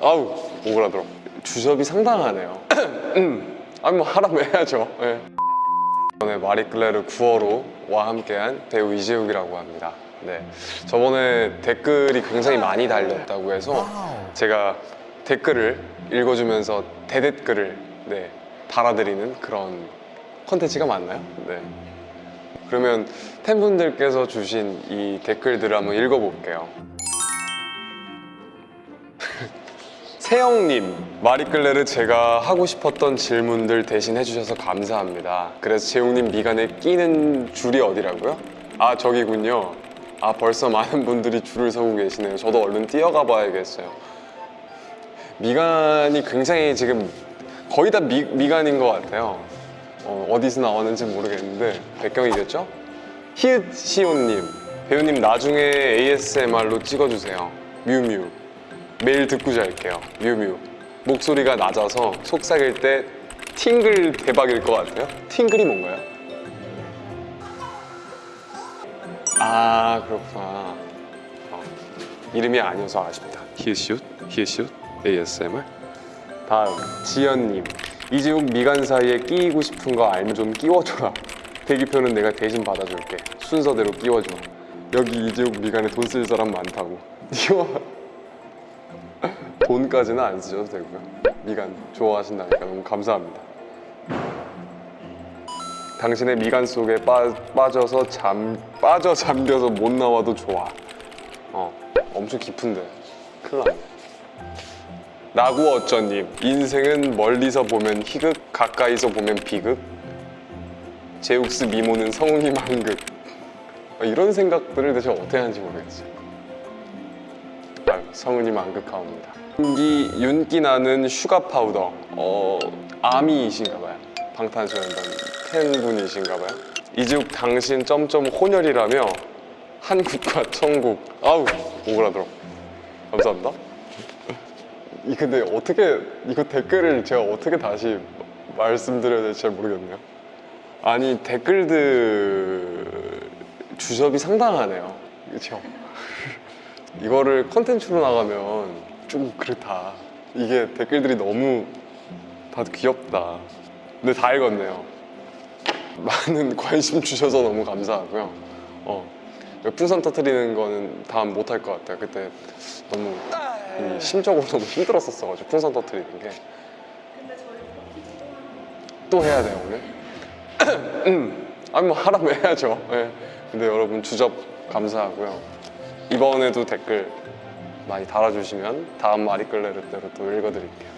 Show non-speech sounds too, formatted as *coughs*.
아우 오그라들어 주접이 상당하네요 *clears throat* 음. 아니 뭐 하라면 해야죠 예. 이번에 마리클레르 9호로와 함께한 배우 이재욱이라고 합니다 네. 저번에 댓글이 굉장히 많이 달렸다고 해서 제가 댓글을 읽어주면서 대댓글을 네, 달아드리는 그런 컨텐츠가 맞나요? 네. 그러면 팬분들께서 주신 이 댓글들을 한번 읽어볼게요 세영님, 마리끌레르 제가 하고 싶었던 질문들 대신 해주셔서 감사합니다. 그래서 재용님 미간에 끼는 줄이 어디라고요? 아 저기군요. 아 벌써 많은 분들이 줄을 서고 계시네요. 저도 얼른 뛰어가 봐야겠어요. 미간이 굉장히 지금 거의 다 미, 미간인 것 같아요. 어, 디서 나왔는지 모르겠는데 백경이겠죠? 히읗 시온님, 배우님 나중에 ASMR로 찍어주세요. 뮤뮤. 매일 듣고 잘게요. 뮤뮤. 목소리가 낮아서 속삭일 때 팅글 대박일 것 같아요. 팅글이 뭔가요? 아 그렇구나. 어, 이름이 아니어서 아쉽다. 히읗시옷, 히읗시옷, ASMR. 다음 지연님. 이재욱 미간 사이에 끼이고 싶은 거 알면 좀 끼워줘라. 대기표는 내가 대신 받아줄게. 순서대로 끼워줘. 여기 이재욱 미간에 돈 쓸 사람 많다고. *laughs* 이거 돈까지는 안 쓰셔도 되고요. 미간 좋아하신다니까 너무 감사합니다. 당신의 미간 속에 빠, 빠져서 잠 빠져 잠겨서 못 나와도 좋아. 어, 엄청 깊은데 큰일 났네. 나구 어쩌님 인생은 멀리서 보면 희극 가까이서 보면 비극 제욱스 미모는 성우님 한극 아, 이런 생각들을 대체 어떻게 하는지 모르겠어요. 아유, 성우님 안극하옵니다. 윤기, 윤기 나는 슈가 파우더. 어, 아미이신가봐요. 방탄소년단 팬분이신가봐요. 이juk 당신 점점 혼혈이라며 한국과 천국. 아우 오그라들어. 감사합니다. 이 근데 어떻게 이거 댓글을 제가 어떻게 다시 말씀드려야 될지 잘 모르겠네요. 아니 댓글들 주접이 상당하네요. 그렇죠? 이거를 컨텐츠로 나가면 좀 그렇다. 이게 댓글들이 너무 다들 귀엽다. 근데 다 읽었네요. 많은 *laughs* 관심 주셔서 너무 감사하고요. 어, 풍선 터트리는 거는 다음 못할 것 같아요. 그때 너무 이 심적으로 *laughs* 너무 힘들었었어가지고 풍선 터트리는 게. 또 해야 돼요 오늘? *coughs* 음. 아니 뭐 하라면 해야죠. 예. 근데 여러분 주접 감사하고요 이번에도 댓글 많이 달아주시면 다음 마리끌레르 때로 또 읽어드릴게요